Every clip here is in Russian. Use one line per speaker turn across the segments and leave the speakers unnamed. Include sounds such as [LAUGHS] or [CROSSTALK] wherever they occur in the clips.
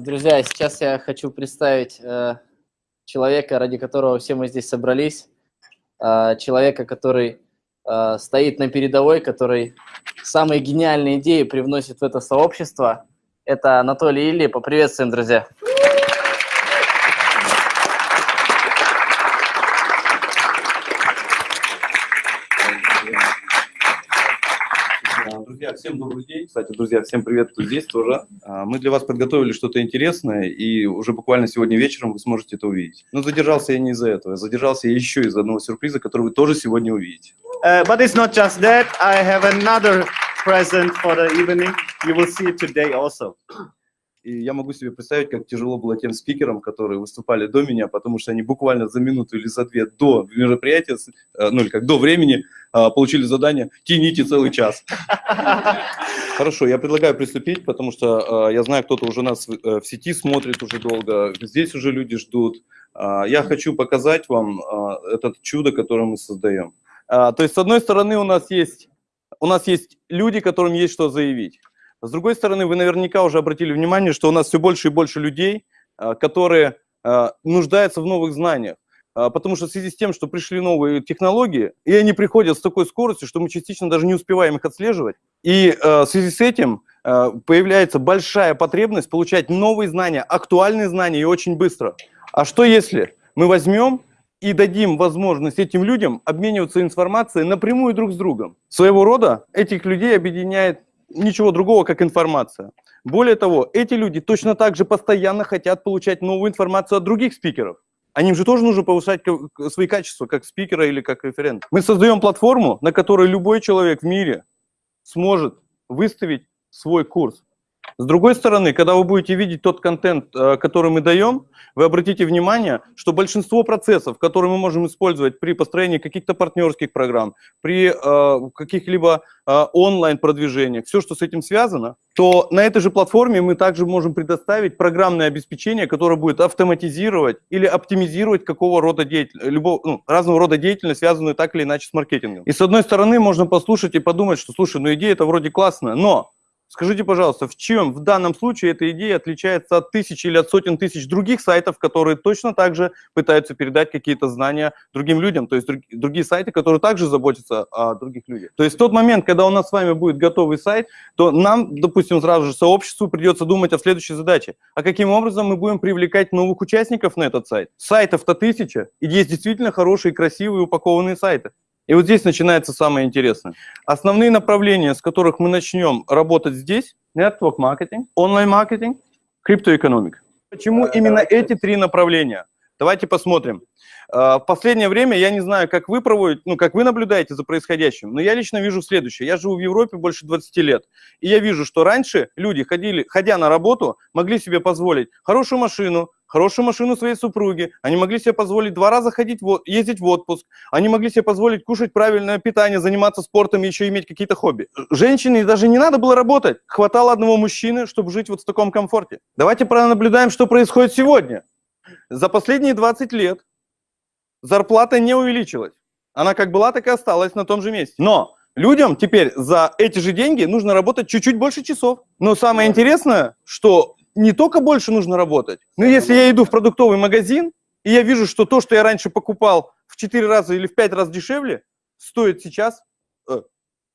Друзья, сейчас я хочу представить э, человека, ради которого все мы здесь собрались. Э, человека, который э, стоит на передовой, который самые гениальные идеи привносит в это сообщество. Это Анатолий Ильи. Поприветствуем, друзья.
Друзья, всем добрый день. Кстати, друзья, всем привет, кто здесь тоже. А, мы для вас подготовили что-то интересное, и уже буквально сегодня вечером вы сможете это увидеть. Но задержался я не из-за этого, задержался я еще из одного сюрприза, который вы тоже сегодня увидите.
Uh, but it's not just that. I have another present for the evening. You will see it today also.
И я могу себе представить, как тяжело было тем спикерам, которые выступали до меня, потому что они буквально за минуту или за две до мероприятия, э, ну или как до времени, а, получили задание «тяните целый час». Хорошо, я предлагаю приступить, потому что а, я знаю, кто-то уже нас э, в сети смотрит уже долго, здесь уже люди ждут. А, я хочу показать вам этот чудо, которое мы создаем. То есть, с одной стороны, у нас есть, у нас есть люди, которым есть что заявить. С другой стороны, вы наверняка уже обратили внимание, что у нас все больше и больше людей, а, которые а, нуждаются в новых знаниях. А, потому что в связи с тем, что пришли новые технологии, и они приходят с такой скоростью, что мы частично даже не успеваем их отслеживать. И в связи с этим появляется большая потребность получать новые знания, актуальные знания и очень быстро. А что если мы возьмем и дадим возможность этим людям обмениваться информацией напрямую друг с другом? Своего рода этих людей объединяет ничего другого, как информация. Более того, эти люди точно так же постоянно хотят получать новую информацию от других спикеров. Они же тоже нужно повышать свои качества, как спикера или как референт. Мы создаем платформу, на которой любой человек в мире сможет выставить свой курс. С другой стороны, когда вы будете видеть тот контент, э, который мы даем, вы обратите внимание, что большинство процессов, которые мы можем использовать при построении каких-то партнерских программ, при э, каких-либо э, онлайн-продвижениях, все, что с этим связано, то на этой же платформе мы также можем предоставить программное обеспечение, которое будет автоматизировать или оптимизировать какого рода деятельность, любого, ну, разного рода деятельность, связанную так или иначе с маркетингом. И с одной стороны, можно послушать и подумать, что, слушай, ну идея это вроде классная, но Скажите, пожалуйста, в чем в данном случае эта идея отличается от тысяч или от сотен тысяч других сайтов, которые точно так же пытаются передать какие-то знания другим людям, то есть другие сайты, которые также заботятся о других людях. То есть в тот момент, когда у нас с вами будет готовый сайт, то нам, допустим, сразу же сообществу придется думать о следующей задаче. А каким образом мы будем привлекать новых участников на этот сайт? Сайтов-то тысяча, и есть действительно хорошие, красивые, упакованные сайты. И вот здесь начинается самое интересное. Основные направления, с которых мы начнем работать здесь, network маркетинг, онлайн маркетинг, криптоэкономика. Почему именно эти три направления? Давайте посмотрим. А, в последнее время, я не знаю, как вы проводите, ну, как вы наблюдаете за происходящим, но я лично вижу следующее. Я живу в Европе больше 20 лет, и я вижу, что раньше люди, ходили, ходя на работу, могли себе позволить хорошую машину, хорошую машину своей супруги, они могли себе позволить два раза ходить, ездить в отпуск, они могли себе позволить кушать правильное питание, заниматься спортом и еще иметь какие-то хобби. Женщине даже не надо было работать, хватало одного мужчины, чтобы жить вот в таком комфорте. Давайте пронаблюдаем, что происходит сегодня. За последние 20 лет зарплата не увеличилась. Она как была, так и осталась на том же месте. Но людям теперь за эти же деньги нужно работать чуть-чуть больше часов. Но самое интересное, что не только больше нужно работать, но если я иду в продуктовый магазин, и я вижу, что то, что я раньше покупал в 4 раза или в 5 раз дешевле, стоит сейчас, э,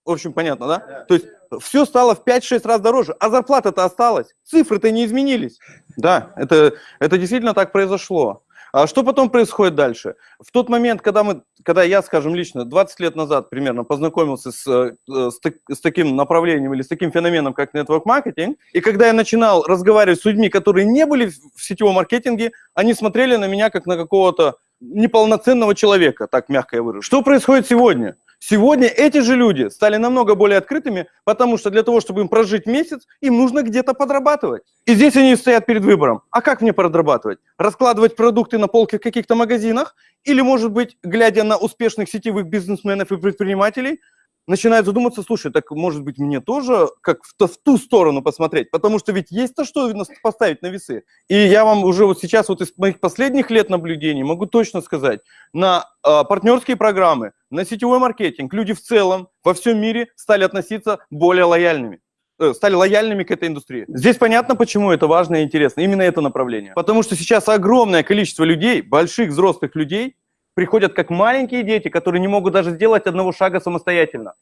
в общем, понятно, да? да? То есть все стало в 5-6 раз дороже, а зарплата-то осталась, цифры-то не изменились. Да, это, это действительно так произошло. А что потом происходит дальше? В тот момент, когда, мы, когда я, скажем, лично 20 лет назад примерно познакомился с, э, с, с таким направлением или с таким феноменом, как network маркетинг, и когда я начинал разговаривать с людьми, которые не были в сетевом маркетинге, они смотрели на меня как на какого-то неполноценного человека, так мягко я выражу. Что происходит сегодня? Сегодня эти же люди стали намного более открытыми, потому что для того, чтобы им прожить месяц, им нужно где-то подрабатывать. И здесь они стоят перед выбором. А как мне подрабатывать? Раскладывать продукты на полке в каких-то магазинах? Или, может быть, глядя на успешных сетевых бизнесменов и предпринимателей, начинает задуматься, слушай, так может быть мне тоже как в, в ту сторону посмотреть, потому что ведь есть-то что поставить на весы. И я вам уже вот сейчас вот из моих последних лет наблюдений могу точно сказать, на э, партнерские программы, на сетевой маркетинг люди в целом во всем мире стали относиться более лояльными. э, стали лояльными к этой индустрии. Здесь понятно, почему это важно и интересно, именно это направление. Потому что сейчас огромное количество людей, больших взрослых людей, приходят как маленькие дети, которые не могут даже сделать одного шага самостоятельно.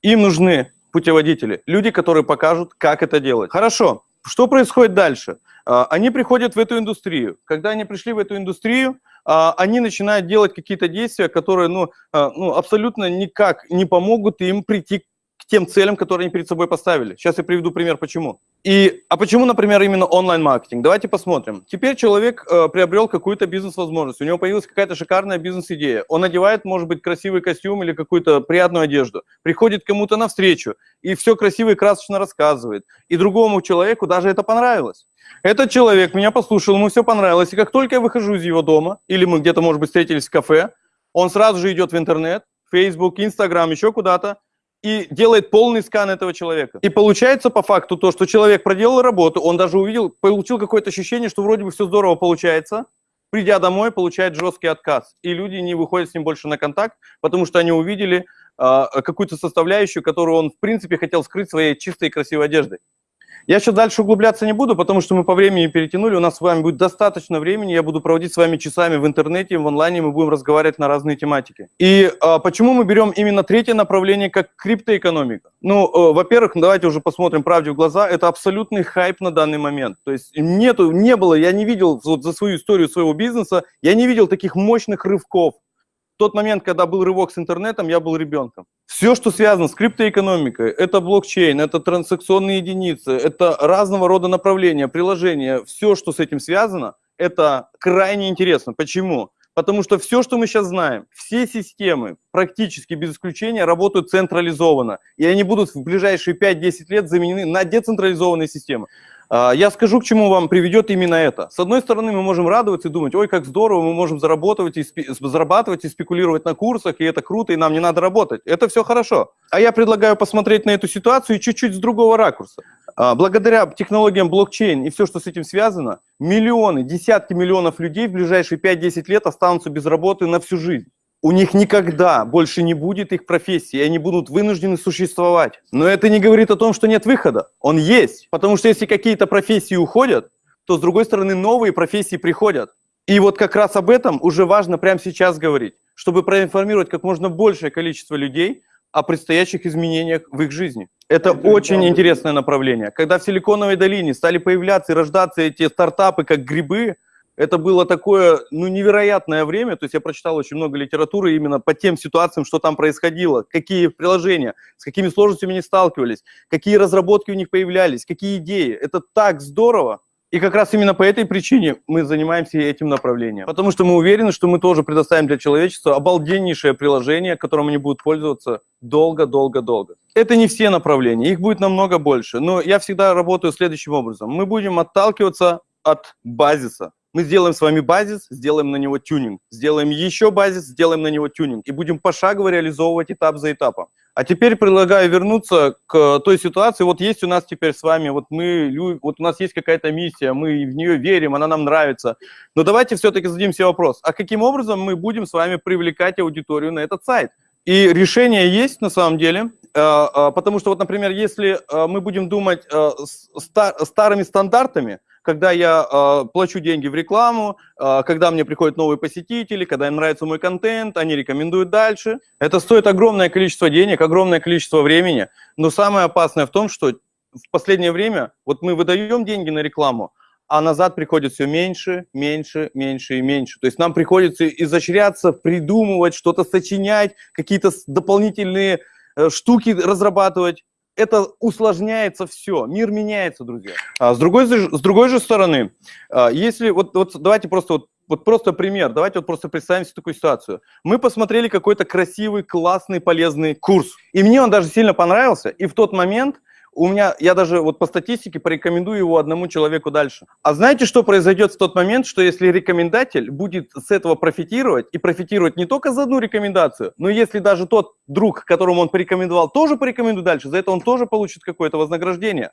Им нужны путеводители, люди, которые покажут, как это делать. Хорошо, что происходит дальше? А, Они приходят в эту индустрию. Когда они пришли в эту индустрию, а, они начинают делать какие-то действия, которые ну, а, ну, абсолютно никак не помогут им прийти к тем целям, которые они перед собой поставили. Сейчас я приведу пример, почему. И, а почему, например, именно онлайн-маркетинг? Давайте посмотрим. Теперь человек э, приобрел какую-то бизнес-возможность, у него появилась какая-то шикарная бизнес-идея. Он надевает, может быть, красивый костюм или какую-то приятную одежду, приходит кому-то навстречу и все красиво и красочно рассказывает. И другому человеку даже это понравилось. Этот человек меня послушал, ему все понравилось, и как только я выхожу из его дома, или мы где-то, может быть, встретились в кафе, он сразу же идет в интернет, Facebook, Instagram, еще куда-то, и делает полный скан этого человека. И получается по факту то, что человек проделал работу, он даже увидел, получил какое-то ощущение, что вроде бы все здорово получается, придя домой, получает жесткий отказ. И люди не выходят с ним больше на контакт, потому что они увидели а, какую-то составляющую, которую он, в принципе, хотел скрыть своей чистой и красивой одеждой. Я еще дальше углубляться не буду, потому что мы по времени перетянули, у нас с вами будет достаточно времени, я буду проводить с вами часами в интернете, в онлайне, мы будем разговаривать на разные тематики. И а, почему мы берем именно третье направление, как криптоэкономика? Ну, э, во-первых, давайте уже посмотрим правде в глаза, это абсолютный хайп на данный момент. То есть нету, не было, я не видел вот за свою историю своего бизнеса, я не видел таких мощных рывков. В тот момент, когда был рывок с интернетом, я был ребенком. Все, что связано с криптоэкономикой, это блокчейн, это транзакционные единицы, это разного рода направления, приложения, все, что с этим связано, это крайне интересно. Почему? Потому что все, что мы сейчас знаем, все системы, практически без исключения, работают централизованно. И они будут в ближайшие 5-10 лет заменены на децентрализованные системы. А, Я скажу, к чему вам приведет именно это. С одной стороны, мы можем радоваться и думать, ой, как здорово, мы можем зарабатывать и зарабатывать и спекулировать на курсах, и это круто, и нам не надо работать. Это все хорошо. А я предлагаю посмотреть на эту ситуацию чуть-чуть с другого ракурса. А, Благодаря технологиям блокчейн и все, что с этим связано, миллионы, десятки миллионов людей в ближайшие 5-10 лет останутся без работы на всю жизнь. У них никогда больше не будет их профессии, и они будут вынуждены существовать. Но это не говорит о том, что нет выхода. Он есть. Потому что если какие-то профессии уходят, то с другой стороны новые профессии приходят. И вот как раз об этом уже важно прямо сейчас говорить, чтобы проинформировать как можно большее количество людей о предстоящих изменениях в их жизни. Это очень интересное направление. Когда в Силиконовой долине стали появляться и рождаться эти стартапы как грибы, это было такое, ну, невероятное время. То есть я прочитал очень много литературы именно по тем ситуациям, что там происходило, какие приложения, с какими сложностями они сталкивались, какие разработки у них появлялись, какие идеи. Это так здорово. И как раз именно по этой причине мы занимаемся этим направлением. Потому что мы уверены, что мы тоже предоставим для человечества обалденнейшее приложение, которым они будут пользоваться долго-долго-долго. Это не все направления, их будет намного больше. Но я всегда работаю следующим образом. Мы будем отталкиваться от базиса. Мы сделаем с вами базис, сделаем на него тюнинг. Сделаем еще базис, сделаем на него тюнинг. И будем пошагово реализовывать этап за этапом. А теперь предлагаю вернуться к той ситуации. Вот есть у нас теперь с вами, вот мы, вот у нас есть какая-то миссия, мы в нее верим, она нам нравится. Но давайте все-таки зададим себе вопрос, а каким образом мы будем с вами привлекать аудиторию на этот сайт? И решение есть на самом деле, э, э, потому что вот, например, если э, мы будем думать э, старыми стандартами, когда я э, плачу деньги в рекламу, э, когда мне приходят новые посетители, когда им нравится мой контент, они рекомендуют дальше. Это стоит огромное количество денег, огромное количество времени. Но самое опасное в том, что в последнее время вот мы выдаем деньги на рекламу, а назад приходит все меньше, меньше, меньше и меньше. То есть нам приходится изощряться, придумывать, что-то сочинять, какие-то дополнительные э, штуки разрабатывать. Это усложняется все, мир меняется, друзья. А с другой, с другой же стороны, а, если вот, вот давайте просто вот, вот просто пример, давайте вот просто представим себе такую ситуацию. Мы посмотрели какой-то красивый, классный, полезный курс, и мне он даже сильно понравился, и в тот момент у меня, я даже вот по статистике порекомендую его одному человеку дальше. А знаете, что произойдет в тот момент, что если рекомендатель будет с этого профитировать, и профитировать не только за одну рекомендацию, но если даже тот друг, которому он порекомендовал, тоже порекомендует дальше, за это он тоже получит какое-то вознаграждение,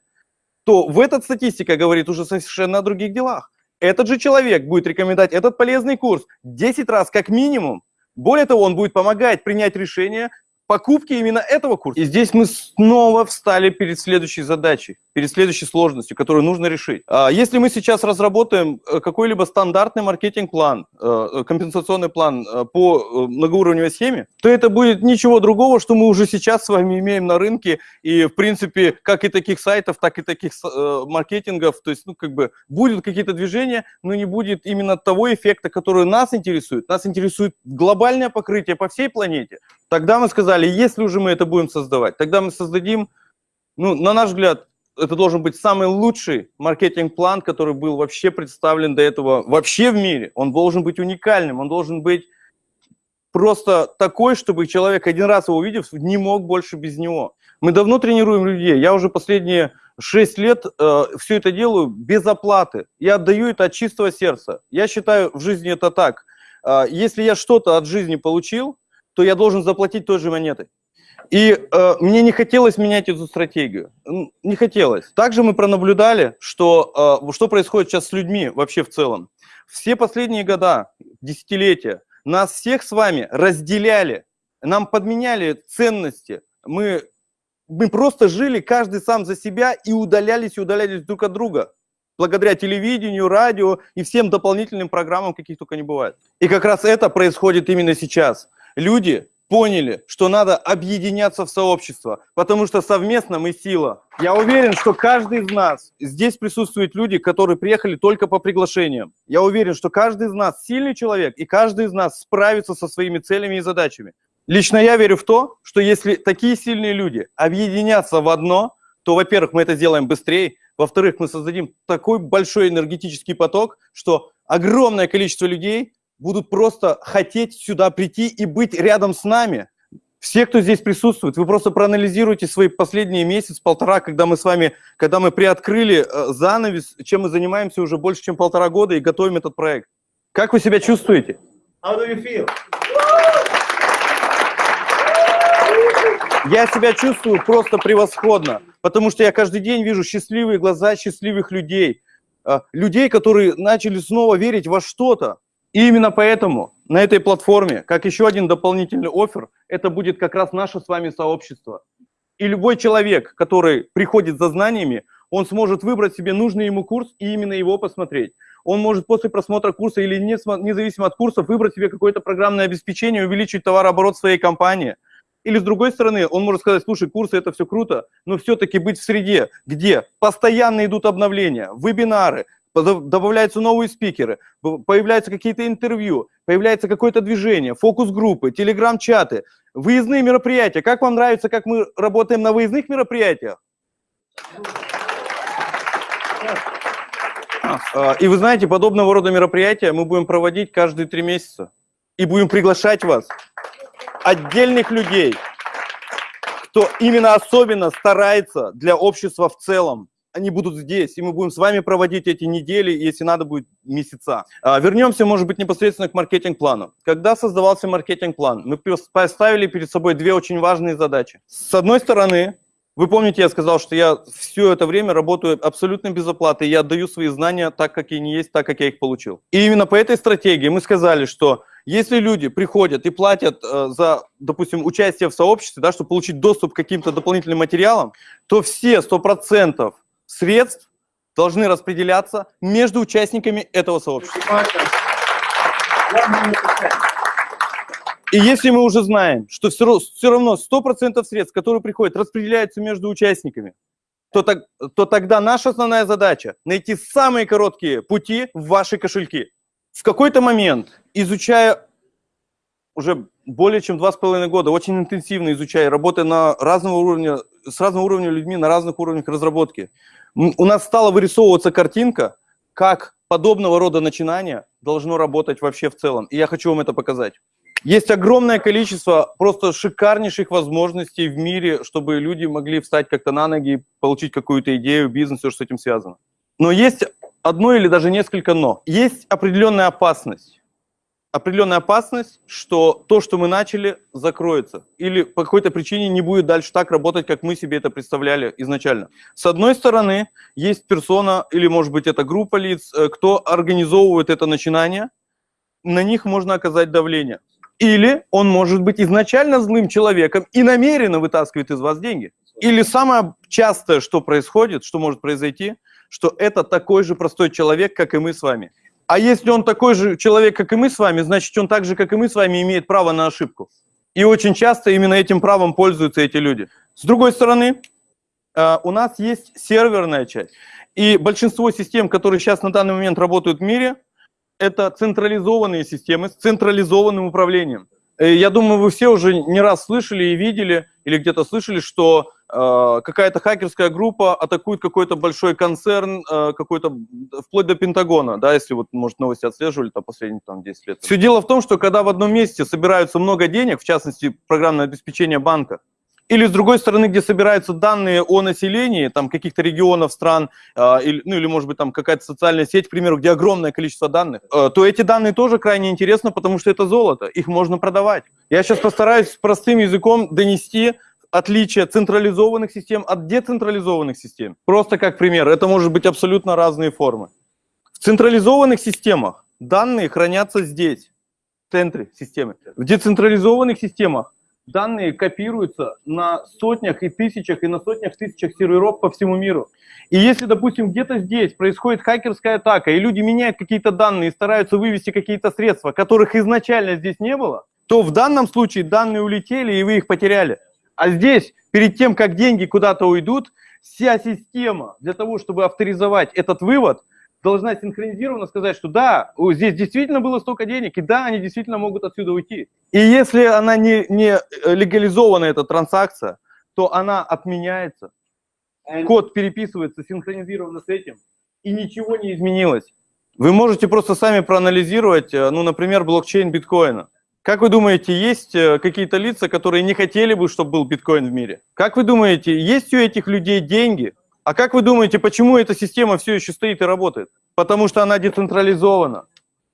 то в этот статистика говорит уже совершенно о других делах. Этот же человек будет рекомендовать этот полезный курс 10 раз как минимум. Более того, он будет помогать принять решение покупки именно этого курса. И здесь мы снова встали перед следующей задачей, перед следующей сложностью, которую нужно решить. А Если мы сейчас разработаем э, какой-либо стандартный маркетинг-план, э, компенсационный план э, по многоуровневой схеме, то это будет ничего другого, что мы уже сейчас с вами имеем на рынке, и, в принципе, как и таких сайтов, так и таких маркетингов, то есть, ну, как бы, будут какие-то движения, но не будет именно того эффекта, который нас интересует. Нас интересует глобальное покрытие по всей планете. Тогда мы сказали, если уже мы это будем создавать, тогда мы создадим, ну, на наш взгляд, это должен быть самый лучший маркетинг-план, который был вообще представлен до этого вообще в мире. Он должен быть уникальным, он должен быть просто такой, чтобы человек, один раз его увидев, не мог больше без него. Мы давно тренируем людей. Я уже последние 6 лет э, все это делаю без оплаты. Я отдаю это от чистого сердца. Я считаю, в жизни это так. Э, если я что-то от жизни получил, то я должен заплатить той же монетой. И э, мне не хотелось менять эту стратегию. Не хотелось. Также мы пронаблюдали, что, э, что происходит сейчас с людьми вообще в целом. Все последние года, десятилетия, нас всех с вами разделяли, нам подменяли ценности. Мы, мы просто жили каждый сам за себя и удалялись и удалялись друг от друга благодаря телевидению, радио и всем дополнительным программам, каких только не бывает. И как раз это происходит именно сейчас люди поняли, что надо объединяться в сообщество, потому что совместно мы сила. Я уверен, что каждый из нас, здесь присутствуют люди, которые приехали только по приглашениям. Я уверен, что каждый из нас сильный человек, и каждый из нас справится со своими целями и задачами. Лично я верю в то, что если такие сильные люди объединятся в одно, то, во-первых, мы это сделаем быстрее, во-вторых, мы создадим такой большой энергетический поток, что огромное количество людей будут просто хотеть сюда прийти и быть рядом с нами. Все, кто здесь присутствует, вы просто проанализируйте свои последние месяц-полтора, когда мы с вами, когда мы приоткрыли э, занавес, чем мы занимаемся уже больше, чем полтора года и готовим этот проект. Как вы себя чувствуете?
How do you feel?
Я себя чувствую просто превосходно, потому что я каждый день вижу счастливые глаза счастливых людей, э, людей, которые начали снова верить во что-то, и именно поэтому на этой платформе, как еще один дополнительный офер, это будет как раз наше с вами сообщество. И любой человек, который приходит за знаниями, он сможет выбрать себе нужный ему курс и именно его посмотреть. Он может после просмотра курса или не, независимо от курсов выбрать себе какое-то программное обеспечение, увеличить товарооборот своей компании. Или с другой стороны, он может сказать, слушай, курсы это все круто, но все-таки быть в среде, где постоянно идут обновления, вебинары, добавляются новые спикеры, появляются какие-то интервью, появляется какое-то движение, фокус-группы, телеграм-чаты, выездные мероприятия. Как вам нравится, как мы работаем на выездных мероприятиях? А, и вы знаете, подобного рода мероприятия мы будем проводить каждые три месяца. И будем приглашать вас, отдельных людей, кто именно особенно старается для общества в целом они будут здесь, и мы будем с вами проводить эти недели, если надо будет месяца. А, вернемся, может быть, непосредственно к маркетинг-плану. Когда создавался маркетинг-план, мы поставили перед собой две очень важные задачи. С одной стороны, вы помните, я сказал, что я все это время работаю абсолютно без оплаты, я отдаю свои знания так, как они есть, так, как я их получил. И именно по этой стратегии мы сказали, что если люди приходят и платят э, за, допустим, участие в сообществе, да, чтобы получить доступ к каким-то дополнительным материалам, то все 100% средств должны распределяться между участниками этого сообщества. И если мы уже знаем, что все, равно 100% средств, которые приходят, распределяются между участниками, то, так, то тогда наша основная задача – найти самые короткие пути в ваши кошельки. В какой-то момент, изучая уже более чем два с половиной года, очень интенсивно изучая, работая на разного уровня, с разного уровня людьми, на разных уровнях разработки, у нас стала вырисовываться картинка, как подобного рода начинание должно работать вообще в целом. И я хочу вам это показать. Есть огромное количество просто шикарнейших возможностей в мире, чтобы люди могли встать как-то на ноги, получить какую-то идею, бизнес, все, что с этим связано. Но есть одно или даже несколько «но». Есть определенная опасность определенная опасность, что то, что мы начали, закроется. Или по какой-то причине не будет дальше так работать, как мы себе это представляли изначально. С одной стороны, есть персона, или может быть это группа лиц, э, кто организовывает это начинание, на них можно оказать давление. Или он может быть изначально злым человеком и намеренно вытаскивает из вас деньги. Или самое частое, что происходит, что может произойти, что это такой же простой человек, как и мы с вами. А если он такой же человек, как и мы с вами, значит, он так же, как и мы с вами, имеет право на ошибку. И очень часто именно этим правом пользуются эти люди. С другой стороны, э, у нас есть серверная часть. И большинство систем, которые сейчас на данный момент работают в мире, это централизованные системы с централизованным управлением. Э, Я думаю, вы все уже не раз слышали и видели, или где-то слышали, что какая-то хакерская группа атакует какой-то большой концерн, э, какой-то, вплоть до Пентагона, да, если вот, может, новости отслеживали там последние там, 10 лет. Все дело в том, что когда в одном месте собираются много денег, в частности, программное обеспечение банка, или с другой стороны, где собираются данные о населении, там каких-то регионов, стран, э, или, ну или может быть там какая-то социальная сеть, к примеру, где огромное количество данных, э, то эти данные тоже крайне интересны, потому что это золото, их можно продавать. Я сейчас постараюсь простым языком донести отличие централизованных систем от децентрализованных систем. Просто как пример, это может быть абсолютно разные формы. В централизованных системах данные хранятся здесь, в центре системы. В децентрализованных системах данные копируются на сотнях и тысячах и на сотнях тысячах серверов по всему миру. И если, допустим, где-то здесь происходит хакерская атака, и люди меняют какие-то данные и стараются вывести какие-то средства, которых изначально здесь не было, то в данном случае данные улетели, и вы их потеряли. А здесь, перед тем, как деньги куда-то уйдут, вся система для того, чтобы авторизовать этот вывод, должна синхронизированно сказать, что да, здесь действительно было столько денег, и да, они действительно могут отсюда уйти. И если она не, не э, легализована, эта транзакция, то она отменяется, код переписывается синхронизированно с этим, и ничего не изменилось. Вы можете просто сами проанализировать, э, ну, например, блокчейн биткоина. Как вы думаете, есть э, какие-то лица, которые не хотели бы, чтобы был биткоин в мире? Как вы думаете, есть у этих людей деньги? А как вы думаете, почему эта система все еще стоит и работает? Потому что она децентрализована.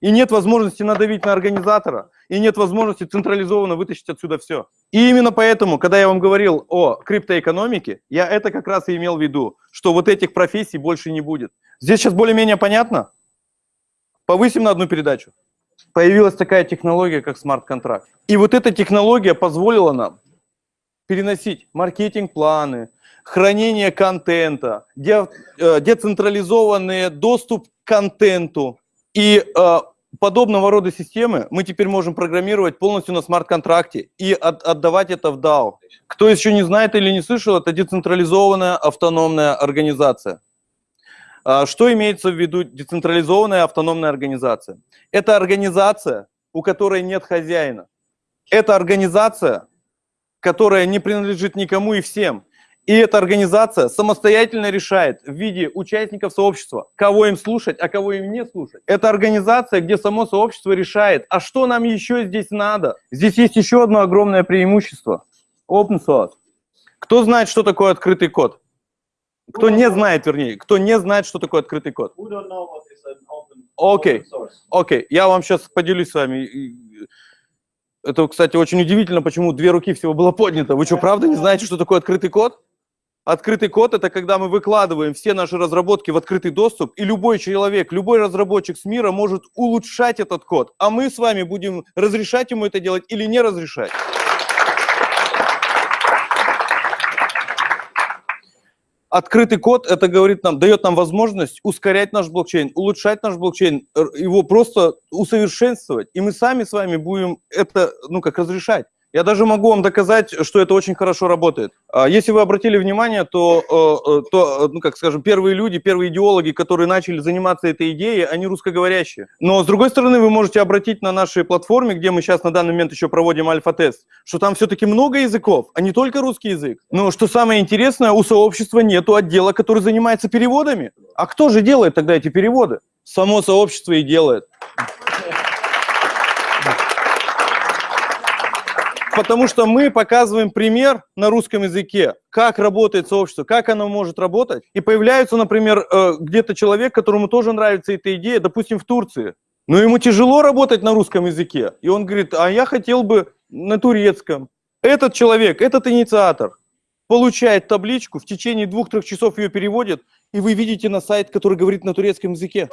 И нет возможности надавить на организатора, и нет возможности централизованно вытащить отсюда все. И именно поэтому, когда я вам говорил о криптоэкономике, я это как раз и имел в виду, что вот этих профессий больше не будет. Здесь сейчас более-менее понятно? Повысим на одну передачу. Появилась такая технология, как смарт-контракт. И вот эта технология позволила нам переносить маркетинг-планы, хранение контента, де, э, децентрализованный доступ к контенту. И э, подобного рода системы мы теперь можем программировать полностью на смарт-контракте и от, отдавать это в DAO. Кто еще не знает или не слышал, это децентрализованная автономная организация. А, Что имеется в виду децентрализованная автономная организация? Это организация, у которой нет хозяина. Это организация, которая не принадлежит никому и всем. И эта организация самостоятельно решает в виде участников сообщества, кого им слушать, а кого им не слушать. Это организация, где само сообщество решает, а что нам еще здесь надо. Здесь есть еще одно огромное преимущество. Open source. Кто знает, что такое открытый код? Кто не знает, вернее, кто не знает, что такое открытый код? Окей.
open source?
Окей, я вам сейчас поделюсь с вами. Это, кстати, очень удивительно, почему две руки всего было поднято. Вы что, правда не знаете, что такое открытый код? Открытый код – это когда мы выкладываем все наши разработки в открытый доступ, и любой человек, любой разработчик с мира может улучшать этот код, а мы с вами будем разрешать ему это делать или не разрешать. Открытый код, это говорит нам, дает нам возможность ускорять наш блокчейн, улучшать наш блокчейн, его просто усовершенствовать. И мы сами с вами будем это, ну, как разрешать. Я даже могу вам доказать, что это очень хорошо работает. А Если вы обратили внимание, то, э, э, то э, ну, как скажем, первые люди, первые идеологи, которые начали заниматься этой идеей, они русскоговорящие. Но, с другой стороны, вы можете обратить на нашей платформе, где мы сейчас на данный момент еще проводим альфа-тест, что там все-таки много языков, а не только русский язык. Но что самое интересное, у сообщества нету отдела, который занимается переводами. А кто же делает тогда эти переводы? Само сообщество и делает. Потому что мы показываем пример на русском языке, как работает сообщество, как оно может работать. И появляется, например, э, где-то человек, которому тоже нравится эта идея, допустим, в Турции. Но ему тяжело работать на русском языке. И он говорит, а я хотел бы на турецком. Этот человек, этот инициатор получает табличку, в течение двух-трех часов ее переводит, и вы видите на сайт, который говорит на турецком языке.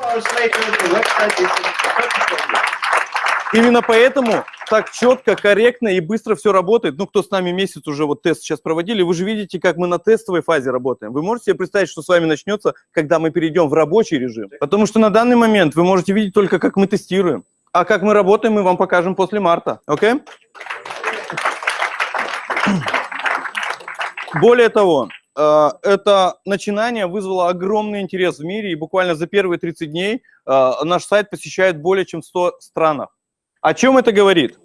Именно поэтому так четко, корректно и быстро все работает. Ну, кто с нами месяц уже вот тест сейчас проводили, вы же видите, как мы на тестовой фазе работаем. Вы можете себе представить, что с вами начнется, когда мы перейдем в рабочий режим? Потому что на данный момент вы можете видеть только, как мы тестируем. А как мы работаем, мы вам покажем после марта. Окей? Более того, э, это начинание вызвало огромный интерес в мире, и буквально за первые 30 дней э, наш сайт посещает более чем 100 странах. О чем это говорит?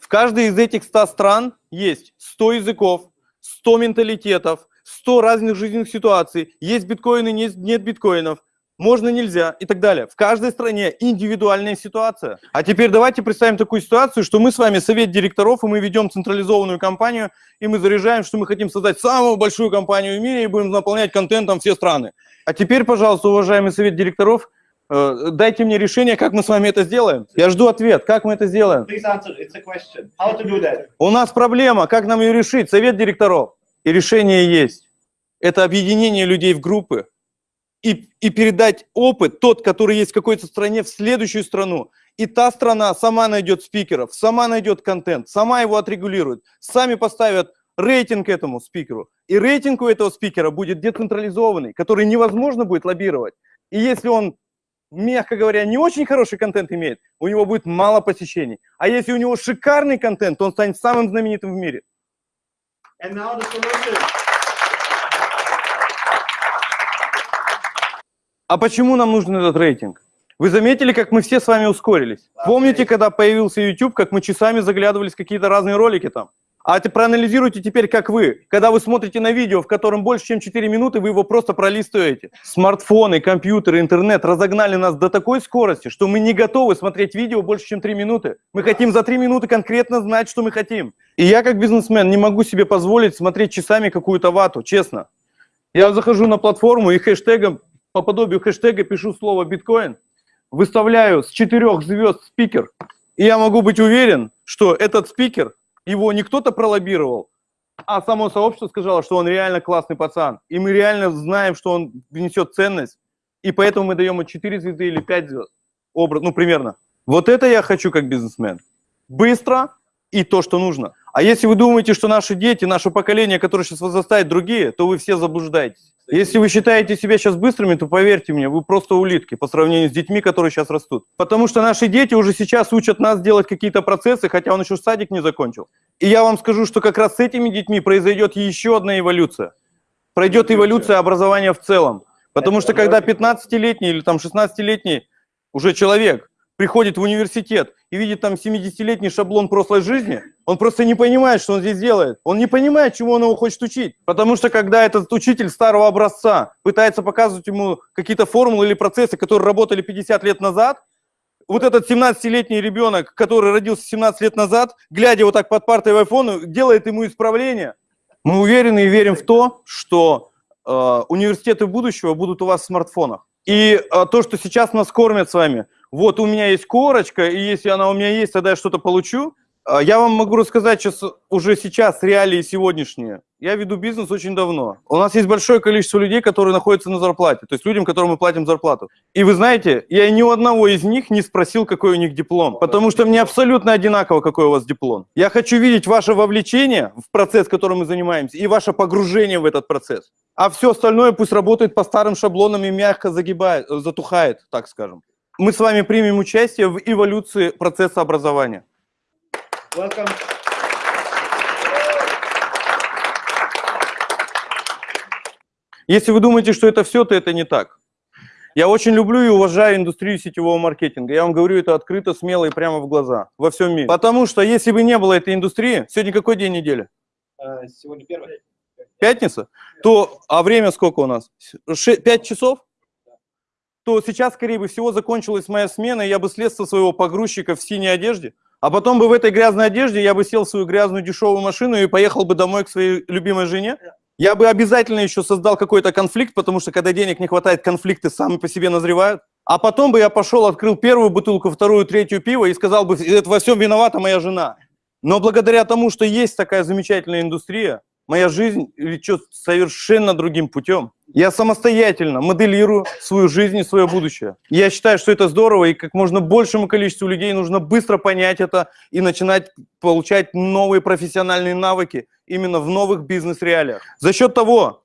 В каждой из этих 100 стран есть 100 языков, 100 менталитетов, 100 разных жизненных ситуаций, есть биткоины, нет, нет биткоинов, можно, нельзя и так далее. В каждой стране индивидуальная ситуация. А теперь давайте представим такую ситуацию, что мы с вами совет директоров, и мы ведем централизованную компанию, и мы заряжаем, что мы хотим создать самую большую компанию в мире и будем наполнять контентом все страны. А теперь, пожалуйста, уважаемый совет директоров, дайте мне решение, как мы с вами это сделаем. Я жду ответ, как мы это сделаем. У нас проблема, как нам ее решить? Совет директоров. И решение есть. Это объединение людей в группы, и, и передать опыт, тот, который есть в какой-то стране, в следующую страну. И та страна сама найдет спикеров, сама найдет контент, сама его отрегулирует, сами поставят рейтинг этому спикеру. И рейтинг у этого спикера будет децентрализованный, который невозможно будет лоббировать. И если он, мягко говоря, не очень хороший контент имеет, у него будет мало посещений. А если у него шикарный контент, то он станет самым знаменитым в мире.
And now the solution.
А почему нам нужен этот рейтинг? Вы заметили, как мы все с вами ускорились? Помните, когда появился YouTube, как мы часами заглядывались в какие-то разные ролики там? А ты проанализируйте теперь, как вы. Когда вы смотрите на видео, в котором больше, чем 4 минуты, вы его просто пролистываете. Смартфоны, компьютеры, интернет разогнали нас до такой скорости, что мы не готовы смотреть видео больше, чем 3 минуты. Мы хотим за 3 минуты конкретно знать, что мы хотим. И я, как бизнесмен, не могу себе позволить смотреть часами какую-то вату, честно. Я захожу на платформу и хэштегом, по подобию хэштега пишу слово биткоин, выставляю с четырех звезд спикер, и я могу быть уверен, что этот спикер, его не кто-то пролоббировал, а само сообщество сказало, что он реально классный пацан. И мы реально знаем, что он внесет ценность, и поэтому мы даем ему 4 звезды или 5 звезд. Образ, ну, примерно. Вот это я хочу как бизнесмен. Быстро и то, что нужно. А если вы думаете, что наши дети, наше поколение, которое сейчас возрастает, другие, то вы все заблуждаетесь. Если вы считаете себя сейчас быстрыми, то поверьте мне, вы просто улитки по сравнению с детьми, которые сейчас растут. Потому что наши дети уже сейчас учат нас делать какие-то процессы, хотя он еще садик не закончил. И я вам скажу, что как раз с этими детьми произойдет еще одна эволюция. Пройдет эволюция образования в целом. Потому что когда 15-летний или там 16-летний уже человек приходит в университет и видит там 70-летний шаблон прошлой жизни, он просто не понимает, что он здесь делает. Он не понимает, чему он его хочет учить. Потому что когда этот учитель старого образца пытается показывать ему какие-то формулы или процессы, которые работали 50 лет назад, вот этот 17-летний ребенок, который родился 17 лет назад, глядя вот так под партой в iPhone, делает ему исправление. Мы уверены и верим в то, что э, университеты будущего будут у вас в смартфонах. И э, то, что сейчас нас кормят с вами, вот у меня есть корочка, и если она у меня есть, тогда я что-то получу. А, Я вам могу рассказать сейчас, уже сейчас реалии сегодняшние. Я веду бизнес очень давно. У нас есть большое количество людей, которые находятся на зарплате, то есть людям, которым мы платим зарплату. И вы знаете, я ни у одного из них не спросил, какой у них диплом, потому что мне абсолютно одинаково, какой у вас диплом. Я хочу видеть ваше вовлечение в процесс, которым мы занимаемся, и ваше погружение в этот процесс. А все остальное пусть работает по старым шаблонам и мягко загибает, затухает, так скажем. Мы с вами примем участие в эволюции процесса образования.
Welcome.
Если вы думаете, что это все, то это не так. Я очень люблю и уважаю индустрию сетевого маркетинга. Я вам говорю это открыто, смело и прямо в глаза, во всем мире. Потому что если бы не было этой индустрии, сегодня какой день недели?
Uh, сегодня первый.
Пятница? То, а время сколько у нас? Ше- Пять часов? То сейчас, скорее бы всего, закончилась моя смена, и я бы со своего погрузчика в синей одежде, а потом бы в этой грязной одежде я бы сел в свою грязную дешевую машину и поехал бы домой к своей любимой жене. Я бы обязательно еще создал какой-то конфликт, потому что когда денег не хватает, конфликты сами по себе назревают. А потом бы я пошел, открыл первую бутылку, вторую, третью пива и сказал бы, это во всем виновата моя жена. Но благодаря тому, что есть такая замечательная индустрия, моя жизнь лечет совершенно другим путем. Я самостоятельно моделирую свою жизнь и свое будущее. Я считаю, что это здорово, и как можно большему количеству людей нужно быстро понять это и начинать получать новые профессиональные навыки именно в новых бизнес-реалиях. За счет того,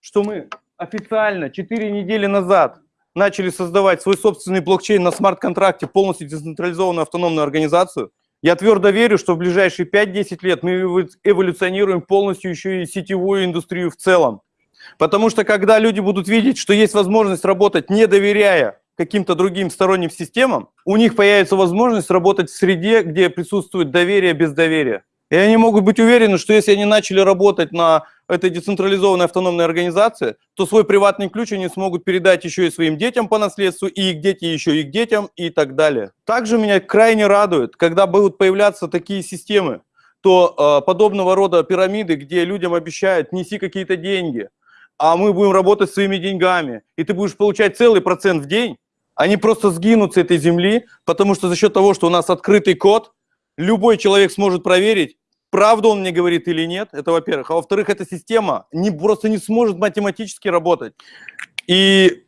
что мы официально 4 недели назад начали создавать свой собственный блокчейн на смарт-контракте, полностью децентрализованную автономную организацию, я твердо верю, что в ближайшие 5-10 лет мы эволюционируем полностью еще и сетевую индустрию в целом. Потому что когда люди будут видеть, что есть возможность работать, не доверяя каким-то другим сторонним системам, у них появится возможность работать в среде, где присутствует доверие без доверия. И они могут быть уверены, что если они начали работать на этой децентрализованной автономной организации, то свой приватный ключ они смогут передать еще и своим детям по наследству, и их дети еще их детям и так далее. Также меня крайне радует, когда будут появляться такие системы, то э, подобного рода пирамиды, где людям обещают неси какие-то деньги, а мы будем работать своими деньгами, и ты будешь получать целый процент в день, они просто сгинут с этой земли, потому что за счет того, что у нас открытый код, любой человек сможет проверить, правду он мне говорит или нет, это во-первых. А во-вторых, эта система не, просто не сможет математически работать. И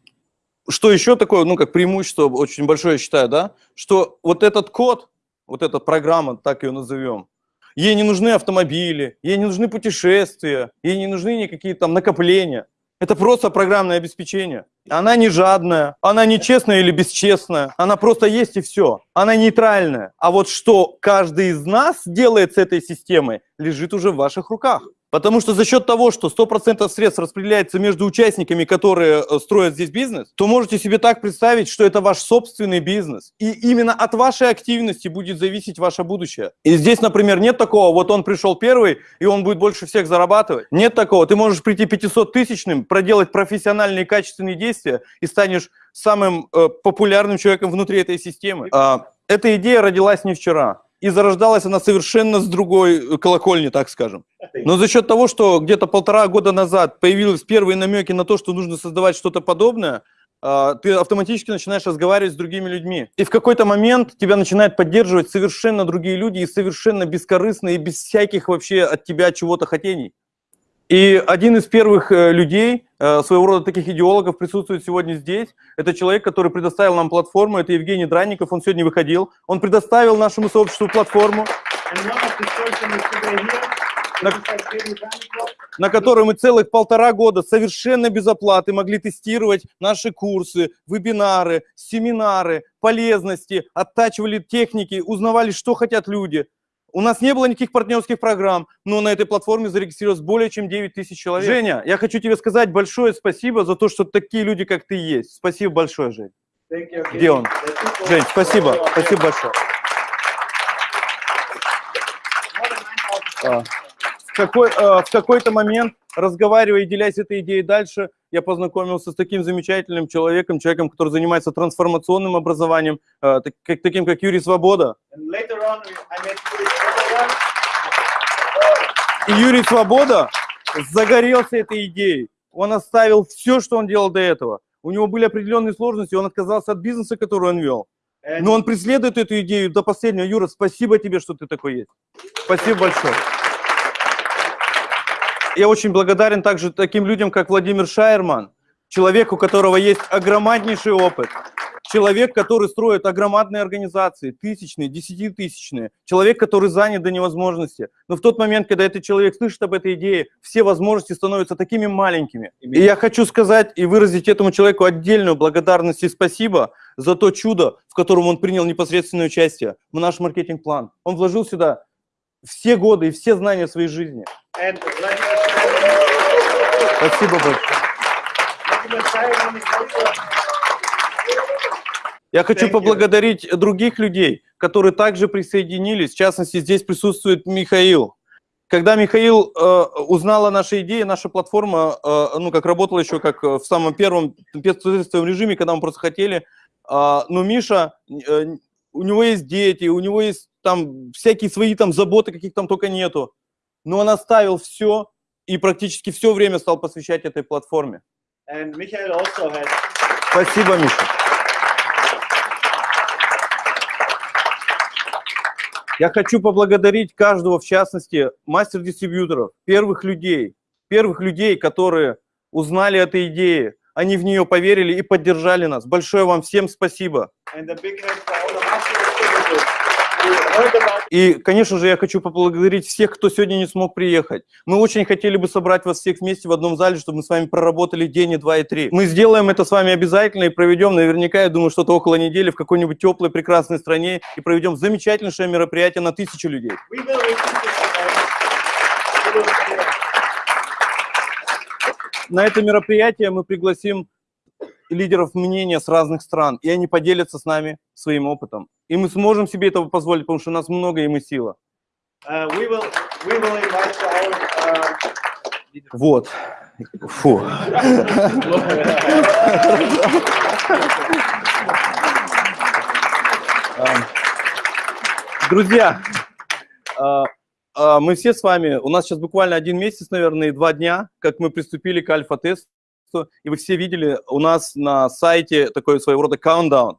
что еще такое, ну, как преимущество очень большое, я считаю, да, что вот этот код, вот эта программа, так ее назовем, ей не нужны автомобили, ей не нужны путешествия, ей не нужны никакие там накопления. Это просто программное обеспечение. Она не жадная, она не честная или бесчестная, она просто есть и все. Она нейтральная. А вот что каждый из нас делает с этой системой, лежит уже в ваших руках. Потому что за счет того, что 100% средств распределяется между участниками, которые э, строят здесь бизнес, то можете себе так представить, что это ваш собственный бизнес. И именно от вашей активности будет зависеть ваше будущее. И здесь, например, нет такого, вот он пришел первый, и он будет больше всех зарабатывать. Нет такого. Ты можешь прийти 500-тысячным, проделать профессиональные качественные действия и станешь самым э, популярным человеком внутри этой системы. А, эта идея родилась не вчера и зарождалась она совершенно с другой э, колокольни, так скажем. Но за счет того, что где-то полтора года назад появились первые намеки на то, что нужно создавать что-то подобное, а, ты автоматически начинаешь разговаривать с другими людьми. И в какой-то момент тебя начинают поддерживать совершенно другие люди и совершенно бескорыстные, без всяких вообще от тебя чего-то хотений. И один из первых э, людей, э, своего рода таких идеологов, присутствует сегодня здесь. Это человек, который предоставил нам платформу, это Евгений Дранников, он сегодня выходил. Он предоставил нашему сообществу платформу, на, на которой мы целых полтора года совершенно без оплаты могли тестировать наши курсы, вебинары, семинары, полезности, оттачивали техники, узнавали, что хотят люди – у нас не было никаких партнерских программ, но на этой платформе зарегистрировалось более чем 9 тысяч человек. Женя, я хочу тебе сказать большое спасибо за то, что такие люди, как ты, есть. Спасибо большое, Жень. Где он? Жень, спасибо. Спасибо большое. В, какой, а, в какой-то момент, разговаривая и делясь этой идеей дальше, я познакомился с таким замечательным человеком, человеком, который занимается трансформационным образованием, а, таким как Юрий Свобода. И Юрий Свобода загорелся этой идеей. Он оставил все, что он делал до этого. У него были определенные сложности, он отказался от бизнеса, который он вел. Но он преследует эту идею до последнего. Юра, спасибо тебе, что ты такой есть. Спасибо большое. Я очень благодарен также таким людям, как Владимир Шайерман, человек, у которого есть огромнейший опыт, человек, который строит огромные организации, тысячные, десятитысячные, человек, который занят до невозможности. Но в тот момент, когда этот человек слышит об этой идее, все возможности становятся такими маленькими. И я хочу сказать и выразить этому человеку отдельную благодарность и спасибо за то чудо, в котором он принял непосредственное участие в наш маркетинг-план. Он вложил сюда все годы и все знания своей жизни. Спасибо большое. Я хочу поблагодарить других людей, которые также присоединились. В частности, здесь присутствует Михаил. Когда Михаил э, узнал о нашей идее, наша платформа, э, ну, как работала еще как в самом первом тестовом режиме, когда мы просто хотели, э, но Миша, э, у него есть дети, у него есть там всякие свои там заботы, каких там только нету. Но он оставил все и практически все время стал посвящать этой платформе. Спасибо, Миша. Я хочу поблагодарить каждого, в частности, мастер-дистрибьюторов, первых людей, первых людей, которые узнали этой идеи, они в нее поверили и поддержали нас. Большое вам всем спасибо. И, конечно же, я хочу поблагодарить всех, кто сегодня не смог приехать. Мы очень хотели бы собрать вас всех вместе в одном зале, чтобы мы с вами проработали день, и два, и три. Мы сделаем это с вами обязательно и проведем, наверняка, я думаю, что-то около недели в какой-нибудь теплой, прекрасной стране и проведем замечательнейшее мероприятие на тысячу людей. На это мероприятие мы пригласим лидеров мнения с разных стран, и они поделятся с нами своим опытом. И мы сможем себе этого позволить, потому что у нас много, и мы сила.
Uh, we will we will invite our uh,
Вот. Фу. Эм, Друзья, а, а, мы все с вами, у нас сейчас буквально один месяц, наверное, и два дня, как мы приступили к альфа-тесту, и вы все видели у нас на сайте такой своего рода countdown.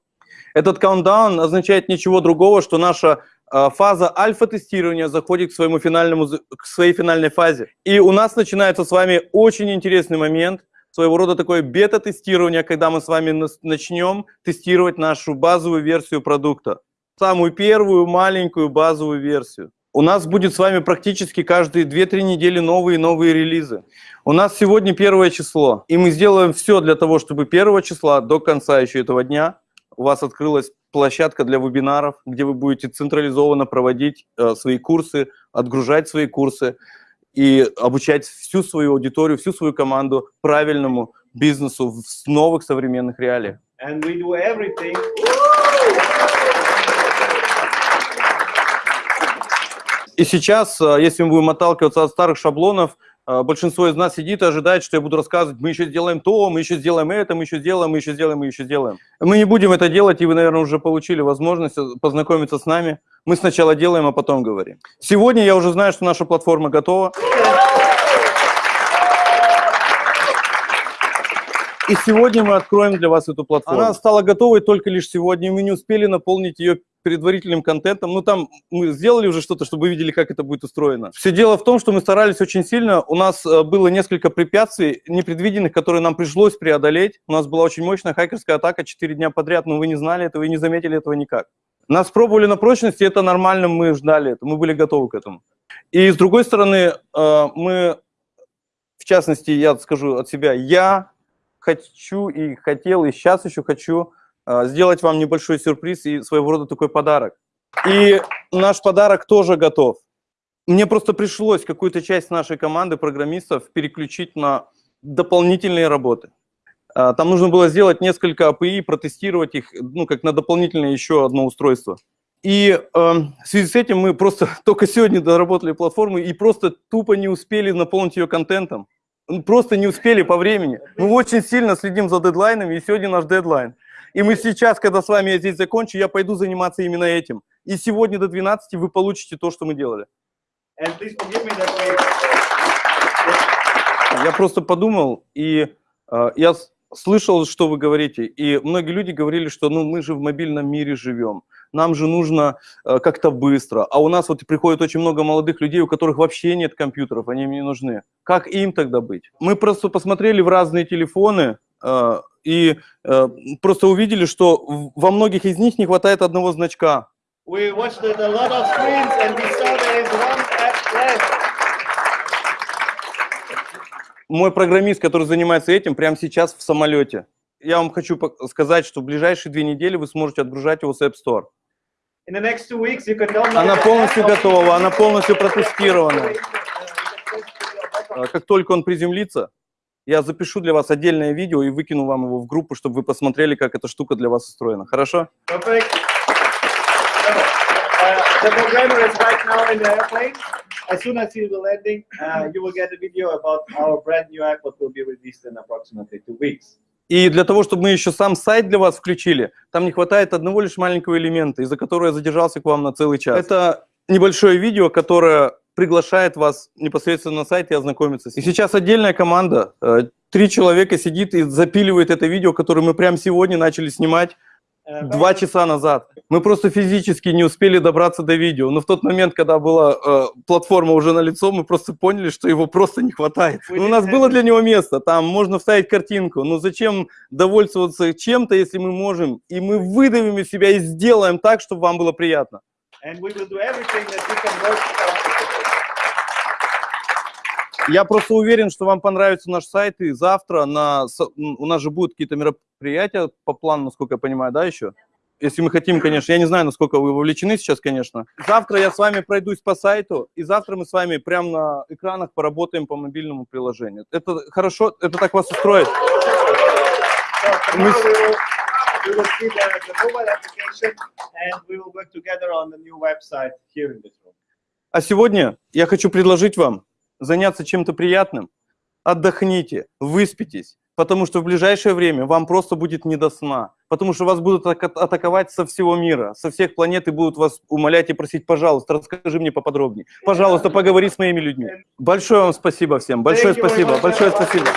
Этот countdown означает ничего другого, что наша а, фаза альфа-тестирования заходит к, своему финальному, к своей финальной фазе. И у нас начинается с вами очень интересный момент, своего рода такое бета-тестирование, когда мы с вами начнем тестировать нашу базовую версию продукта. Самую первую маленькую базовую версию. У нас будет с вами практически каждые 2-3 недели новые и новые релизы. У нас сегодня первое число, и мы сделаем все для того, чтобы первого числа до конца еще этого дня у вас открылась площадка для вебинаров, где вы будете централизованно проводить э, свои курсы, отгружать свои курсы и обучать всю свою аудиторию, всю свою команду правильному бизнесу в новых современных реалиях.
and we do everything.
И сейчас, э, если мы будем отталкиваться от старых шаблонов, э, большинство из нас сидит и ожидает, что я буду рассказывать, мы еще сделаем то, мы еще сделаем это, мы еще сделаем, мы еще сделаем, мы еще сделаем. Мы не будем это делать, и вы, наверное, уже получили возможность э, познакомиться с нами. Мы сначала делаем, а потом говорим. Сегодня я уже знаю, что наша платформа готова. И сегодня мы откроем для вас эту платформу. Она стала готовой только лишь сегодня, мы не успели наполнить ее предварительным контентом. Ну, там мы сделали уже что-то, чтобы вы видели, как это будет устроено. Все дело в том, что мы старались очень сильно. У нас э, было несколько препятствий непредвиденных, которые нам пришлось преодолеть. У нас была очень мощная хакерская атака 4 дня подряд, но вы не знали этого и не заметили этого никак. Нас пробовали на прочность, и это нормально, мы ждали это, мы были готовы к этому. И с другой стороны, э, мы, в частности, я скажу от себя, я хочу и хотел, и сейчас еще хочу сделать вам небольшой сюрприз и своего рода такой подарок. И наш подарок тоже готов. Мне просто пришлось какую-то часть нашей команды программистов переключить на дополнительные работы. А, Там нужно было сделать несколько API, протестировать их, ну, как на дополнительное еще одно устройство. И э, в связи с этим мы просто [LAUGHS] только сегодня доработали платформу и просто тупо не успели наполнить ее контентом. Просто не успели по времени. Мы очень сильно следим за дедлайнами, и сегодня наш дедлайн. И мы сейчас, когда с вами я здесь закончу, я пойду заниматься именно этим. И сегодня до 12 вы получите то, что мы делали. Я просто подумал, и э, я слышал, что вы говорите, и многие люди говорили, что ну мы же в мобильном мире живем, нам же нужно э, как-то быстро, а у нас вот приходит очень много молодых людей, у которых вообще нет компьютеров, они им не нужны. Как им тогда быть? Мы просто посмотрели в разные телефоны э, и э, просто увидели, что во многих из них не хватает одного значка.
we watched a lot of screens and we saw there is one app left.
Мой программист, который занимается этим, прямо сейчас в самолете. Я вам хочу сказать, что в ближайшие две недели вы сможете отгружать его с App Store.
In the next two weeks, you can download.
Она полностью готова, она полностью протестирована. А, Как только он приземлится, я запишу для вас отдельное видео и выкину вам его в группу, чтобы вы посмотрели, как эта штука для вас устроена. Хорошо?
Perfect. Uh, the programmer is right now in the airplane. As soon as he will landing, uh, you will get a video about our brand new app that will be released in approximately two weeks.
И для того, чтобы мы еще сам сайт для вас включили, там не хватает одного лишь маленького элемента, из-за которого я задержался к вам на целый час. Это небольшое видео, которое приглашает вас непосредственно на сайт и ознакомиться. И сейчас отдельная команда, э, три человека сидит и запиливает это видео, которое мы прямо сегодня начали снимать.
uh,
два часа назад. Мы просто физически не успели добраться до видео. Но в тот момент, когда была э, платформа уже на лицо, мы просто поняли, что его просто не хватает. Ну, у нас было для него место, там можно вставить картинку. Но зачем довольствоваться чем-то, если мы можем? И мы выдавим из себя и сделаем так, чтобы вам было приятно.
and we will do everything that we can work comfortably.
Я просто уверен, что вам понравится наш сайт, и завтра на, у нас же будут какие-то мероприятия по плану, насколько я понимаю, да, еще? Если мы хотим, конечно, я не знаю, насколько вы вовлечены сейчас, конечно. Завтра я с вами пройдусь по сайту, и завтра мы с вами прямо на экранах поработаем по мобильному приложению. Это хорошо? Это так вас устроит?
So
Мы
tomorrow
с-
we will, we will see the, the mobile application and we will work together on the new website here in this room.
А сегодня я хочу предложить вам заняться чем-то приятным. Отдохните, выспитесь, потому что в ближайшее время вам просто будет не до сна, потому что вас будут атаковать со всего мира, со всех планет и будут вас умолять и просить, пожалуйста, расскажи мне поподробнее, пожалуйста, поговори с моими людьми. Большое вам спасибо всем, большое спасибо, большое спасибо.